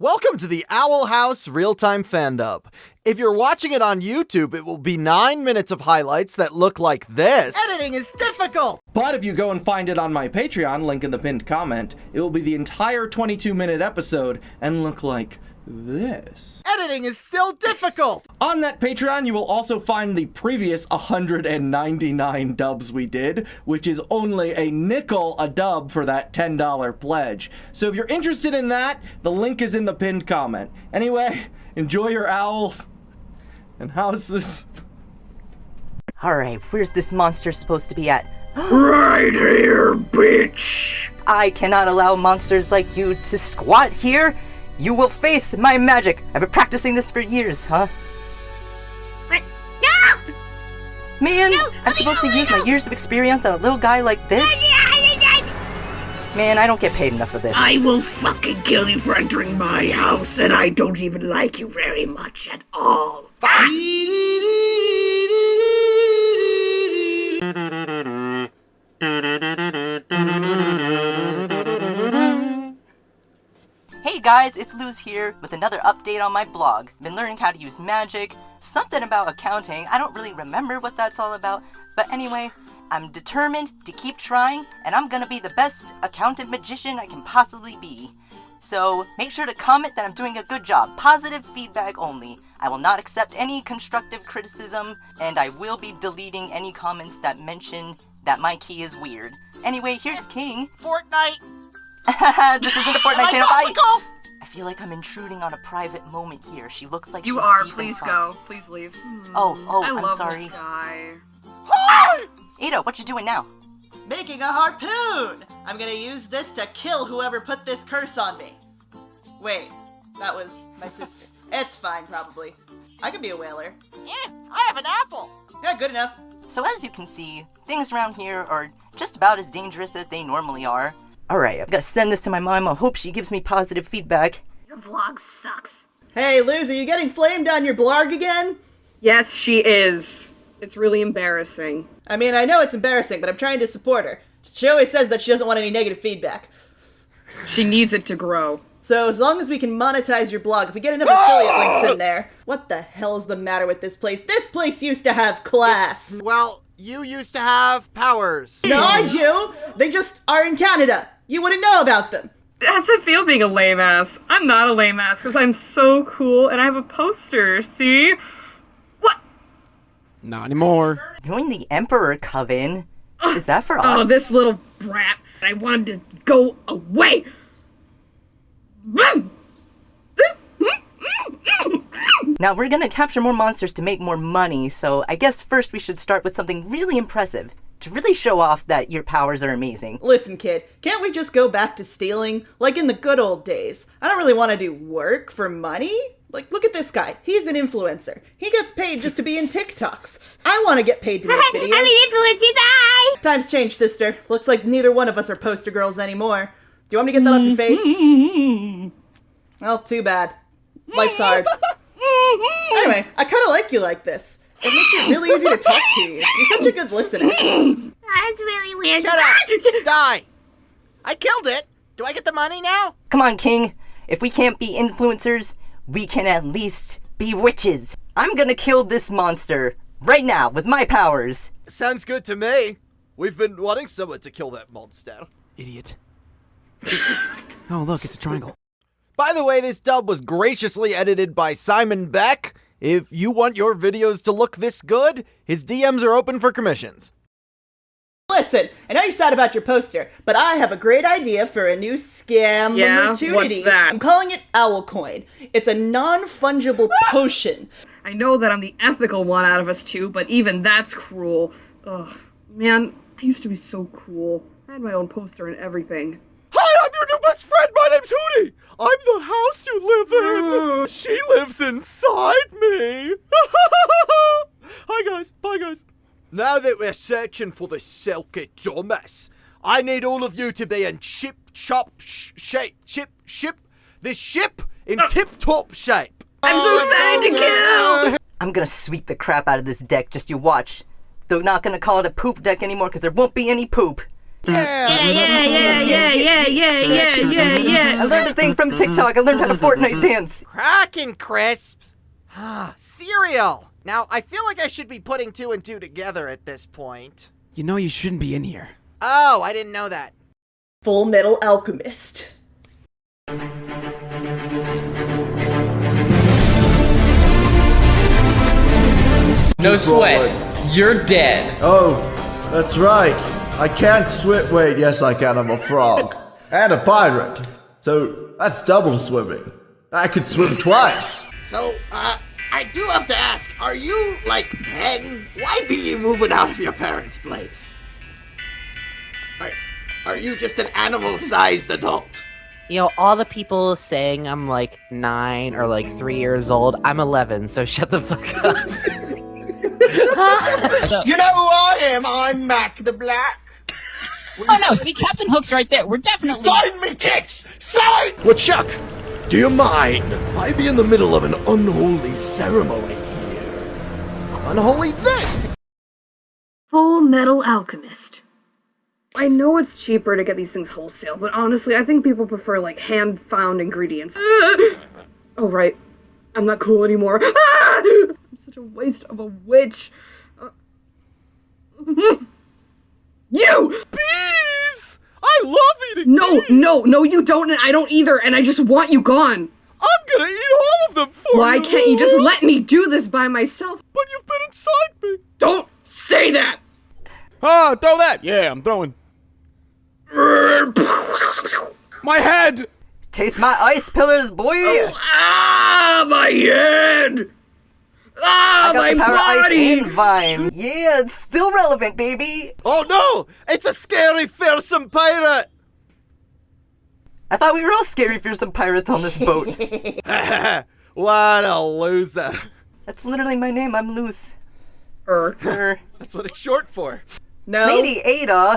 Welcome to the Owl House Real Time Fan Dub. If you're watching it on YouTube, it will be 9 minutes of highlights that look like this. Editing is difficult! But if you go and find it on my Patreon, link in the pinned comment, it will be the entire 22 minute episode and look like this. Editing is still difficult! On that Patreon, you will also find the previous 199 dubs we did, which is only a nickel a dub for that $10 pledge. So if you're interested in that, the link is in the pinned comment. Anyway, enjoy your owls and houses. Alright, where's this monster supposed to be at? Right here, bitch! I cannot allow monsters like you to squat here! You will face my magic! I've been practicing this for years, huh? What? No! Man, No, I'm supposed to no, use my years of experience on a little guy like this? Man, I don't get paid enough for this. I will fucking kill you for entering my house, and I don't even like you very much at all. Guys, it's Luz here with another update on my blog. Been learning how to use magic, something about accounting. I don't really remember what that's all about, but anyway, I'm determined to keep trying, and I'm gonna be the best accountant magician I can possibly be. So make sure to comment that I'm doing a good job. Positive feedback only. I will not accept any constructive criticism, and I will be deleting any comments that mention that my key is weird. Anyway, here's King. Fortnite! this isn't a Fortnite channel. Bye. Topical? I feel like I'm intruding on a private moment here. She looks like You she's are. deep in Please go. Please leave. Oh, oh, I I'm love sorry. this guy. Eda, what you doing now? Making a harpoon! I'm gonna use this to kill whoever put this curse on me. Wait, that was my sister. it's fine, probably. I could be a whaler. Eh, I have an apple! Yeah, good enough. So as you can see, things around here are just about as dangerous as they normally are. Alright, I've got to send this to my mom. I hope she gives me positive feedback. Your vlog sucks. Hey, Luz, are you getting flamed on your blog again? Yes, she is. It's really embarrassing. I mean, I know it's embarrassing, but I'm trying to support her. She always says that she doesn't want any negative feedback. She needs it to grow. So as long as we can monetize your blog, if we get enough affiliate links in there. What the hell's the matter with this place? This place used to have class. Well, you used to have powers. No, I do. They just are in Canada. You wouldn't know about them. How's it feel being a lame ass? I'm not a lame ass because I'm so cool and I have a poster. See? What? Not anymore. Join the Emperor Coven? Is that for oh, us? Oh, this little brat. I wanted to go away. Now we're gonna capture more monsters to make more money, so I guess first we should start with something really impressive. To really show off that your powers are amazing. Listen, kid, can't we just go back to stealing? Like in the good old days. I don't really want to do work for money. Like, look at this guy. He's an influencer. He gets paid just to be in TikToks. I want to get paid to make videos. I'm an influencer, bye! Times change, sister. Looks like neither one of us are poster girls anymore. Do you want me to get that off your face? Well, too bad. Life's hard. Anyway, I kind of like you like this. It makes it really easy to talk to you. You're such a good listener. That's really weird. Shut up! Die! I killed it! Do I get the money now? Come on, King. If we can't be influencers, we can at least be witches. I'm gonna kill this monster right now with my powers. Sounds good to me. We've been wanting someone to kill that monster. Idiot. oh, look, it's a triangle. By the way, this dub was graciously edited by Simon Beck. If you want your videos to look this good, his DMs are open for commissions. Listen, I know you're sad about your poster, but I have a great idea for a new scam Yeah? opportunity. What's that? I'm calling it Owl Coin. It's a non-fungible potion. I know that I'm the ethical one out of us two, but even that's cruel. Ugh. Man, I used to be so cool. I had my own poster and everything. Hi, I'm your new best friend. My name's Hooty. I'm the house you live in. she lives inside me. Hi, guys. Bye, guys. Now that we're searching for the Silky Thomas, I need all of you to be in ship, chop, sh- shape, ship, ship, the ship in ah. tip-top shape. I'm so oh, excited to kill! I'm gonna sweep the crap out of this deck, just you watch. They're not gonna call it a poop deck anymore because there won't be any poop. Yeah, yeah, yeah, yeah, yeah, yeah, yeah, yeah, I learned a thing from TikTok. I learned how to Fortnite dance. Cracking crisps. Ah, cereal. Now, I feel like I should be putting two and two together at this point. You know you shouldn't be in here. Oh, I didn't know that. Full Metal Alchemist. No sweat. You're dead. Oh, that's right. I can't swim. Wait, yes, I can. I'm a frog. and a pirate. So that's double swimming. I could swim twice. So, uh, I do have to ask, are you like 10? Why be you moving out of your parents' place? Are, are you just an animal sized adult? You know, all the people saying I'm like nine or like three years old, I'm 11, so shut the fuck up. You know who I am? I'm Mac the Black. Oh no, see Captain Hook's right there. We're definitely Sign me tits! Sign! Well, Chuck, do you mind? I be in the middle of an unholy ceremony here. Unholy this! Full Metal Alchemist. I know it's cheaper to get these things wholesale, but honestly, I think people prefer like hand found ingredients. oh, right. I'm not cool anymore. I'm such a waste of a witch. Uh, you! Bees! I love eating No, bees! no, no, you don't, and I don't either, and I just want you gone. I'm gonna eat all of them for Why you! can't you just let me do this by myself? But you've been inside me! Don't say that! Oh, throw that! Yeah, I'm throwing. My head! Taste my ice pillars, boy! Ah, my head! Ah, I got my the power of body! ice and vine. Yeah, it's still relevant, baby. Oh no! It's a scary, fearsome pirate! I thought we were all scary, fearsome pirates on this boat. what a loser. That's literally my name. I'm loose. Er. Er, That's what it's short for. No. Lady Eda.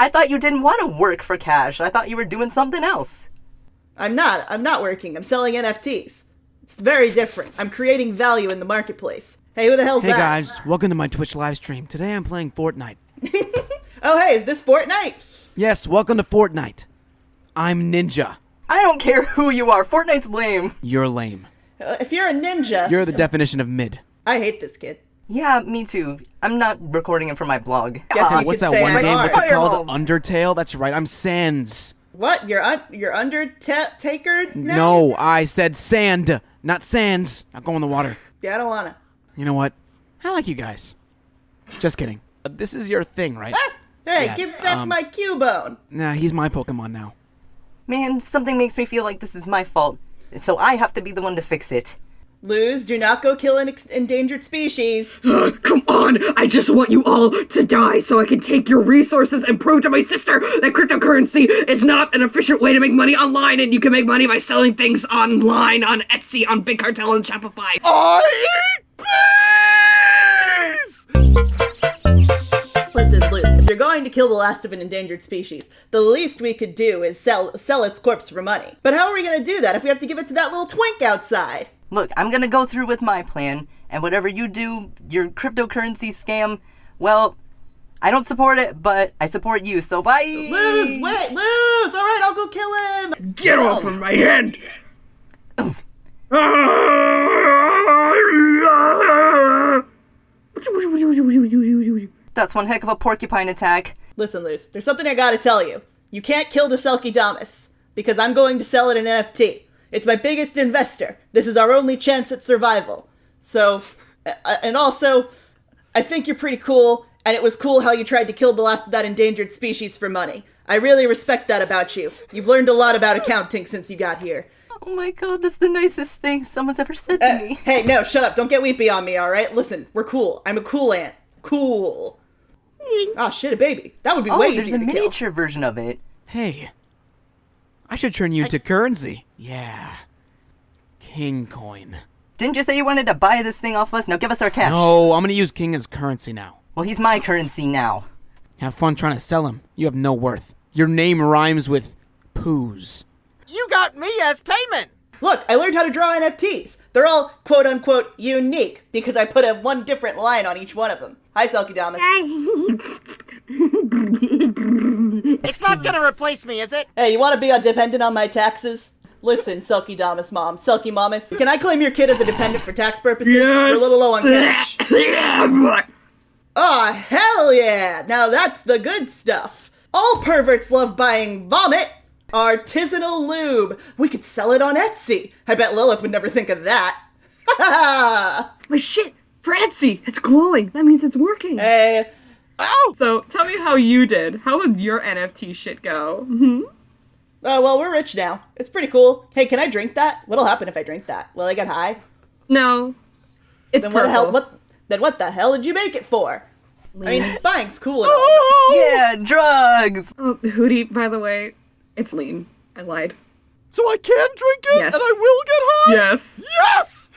I thought you didn't want to work for cash. I thought you were doing something else. I'm not. I'm not working. I'm selling NFTs. It's very different. I'm creating value in the marketplace. Hey, who the hell's Hey that? Hey guys, welcome to my Twitch live stream. Today I'm playing Fortnite. Oh, hey, is this Fortnite? Yes, welcome to Fortnite. I'm Ninja. I don't care who you are. Fortnite's lame. You're lame. Uh, if you're a ninja, You're the definition of mid. I hate this kid. Yeah, me too. I'm not recording it for my blog. Guess Ah, What's that one I'm game? art. What's it called? Fireballs. Undertale? That's right. I'm Sans. What? You're un- you're Undertaker? now? No, I said sand, not sands. Not go in the water. Yeah, I don't wanna. You know what? I like you guys. Just kidding. Uh, This is your thing, right? Hey, Yeah, give back um, my Cubone. Nah, he's my Pokemon now. Man, something makes me feel like this is my fault. So I have to be the one to fix it. Lose, do not go kill an ex- endangered species. Come on! I just want you all to die so I can take your resources and prove to my sister that cryptocurrency is not an efficient way to make money online and you can make money by selling things online on Etsy, on Big Cartel, and Shopify. I eat bees! Listen, Luz, if you're going to kill the last of an endangered species, the least we could do is sell sell its corpse for money. But how are we gonna do that if we have to give it to that little twink outside? Look, I'm gonna go through with my plan, and whatever you do, your cryptocurrency scam, well, I don't support it, but I support you, so bye! Luz, wait, Luz! Alright, I'll go kill him! Get off of my head! That's one heck of a porcupine attack. Listen, Luz, there's something I gotta tell you. You can't kill the Selkie Damas, because I'm going to sell it in NFT. It's my biggest investor. This is our only chance at survival. So, uh, and also, I think you're pretty cool, and it was cool how you tried to kill the last of that endangered species for money. I really respect that about you. You've learned a lot about accounting since you got here. Oh my god, that's the nicest thing someone's ever said Uh, to me. hey, no, shut up. Don't get weepy on me, alright? Listen, we're cool. I'm a cool ant. Cool. Oh shit, a baby. That would be Oh, way there's easier a to kill. miniature version of it. Hey, I should turn you into currency. Yeah. King coin. Didn't you say you wanted to buy this thing off us? Now give us our cash. No, I'm gonna use King as currency now. Well, he's my currency now. Have fun trying to sell him. You have no worth. Your name rhymes with poos. You got me as payment! Look, I learned how to draw NFTs. They're all quote unquote unique because I put a one different line on each one of them. Hi, Selkie Damas. It's not gonna replace me, is it? Hey, you want to be a dependent on my taxes? Listen, Silky Damas mom, Silky Mamas, can I claim your kid as a dependent for tax purposes? Yes. We're a little low on cash. Aw, hell yeah! Now that's the good stuff. All perverts love buying vomit. Artisanal lube. We could sell it on Etsy. I bet Lilith would never think of that. Ha My shit! For Etsy! It's glowing! That means it's working! Hey. Ow! So, tell me how you did. How would your NFT shit go? Hmm? Oh, well, we're rich now. It's pretty cool. Hey, can I drink that? What'll happen if I drink that? Will I get high? No. It's then what the hell? What? Then what the hell did you make it for? I mean, spying's cool and all. Yeah, drugs! Oh, Hooty, by the way, it's lean. I lied. So I can drink it Yes. and I will get high? Yes. Yes!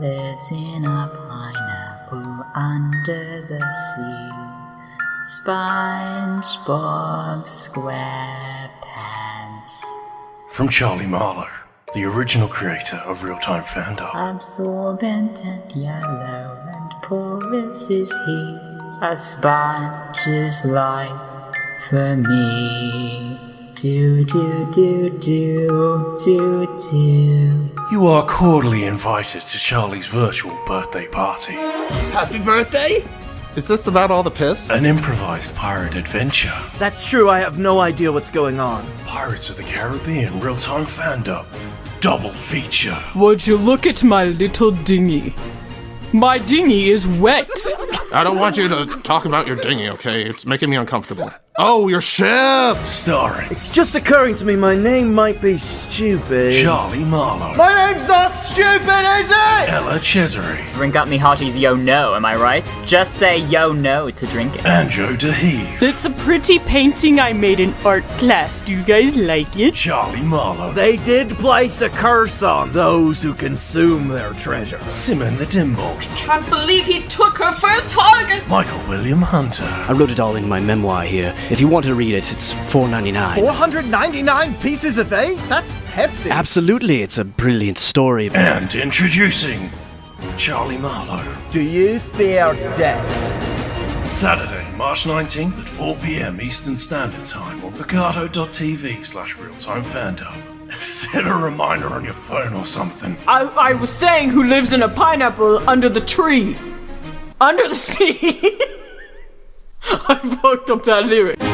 lives in a pineapple under the sea. SpongeBob SquarePants. From Charlie Marlowe, the original creator of Real Time Fandom. Absorbent and yellow and porous is he. A sponge is life for me. Do do do do do do. You are cordially invited to Charlie's virtual birthday party. Happy birthday! Is this about all the piss? An improvised pirate adventure. That's true, I have no idea what's going on. Pirates of the Caribbean Real Time Fandom. Double feature. Would you look at my little dinghy? My dinghy is wet. I don't want you to talk about your dinghy, okay? It's making me uncomfortable. Oh, your ship! Starring It's just occurring to me my name might be stupid. Charlie Marlowe. My name's not stupid, is it? Ella Cesare. Drink up me hearties yo no, am I right? Just say yo no to drink it. And Joe DeHeve. It's a pretty painting I made in art class. Do you guys like it? Charlie Marlowe. They did place a curse on those who consume their treasure. Simon the Dimble. I can't believe he took her first hug! Michael William Hunter. I wrote it all in my memoir here. If you want to read it, it's $4.99. 499 pieces of eight? That's hefty. Absolutely, it's a brilliant story. And introducing Charlie Marlowe. Do you fear death? Saturday, March 19th at 4 pm Eastern Standard Time on Picarto.tv slash realtime fandom. Set a reminder on your phone or something. I, I was saying who lives in a pineapple under the tree. Under the sea. I fucked up that lyric.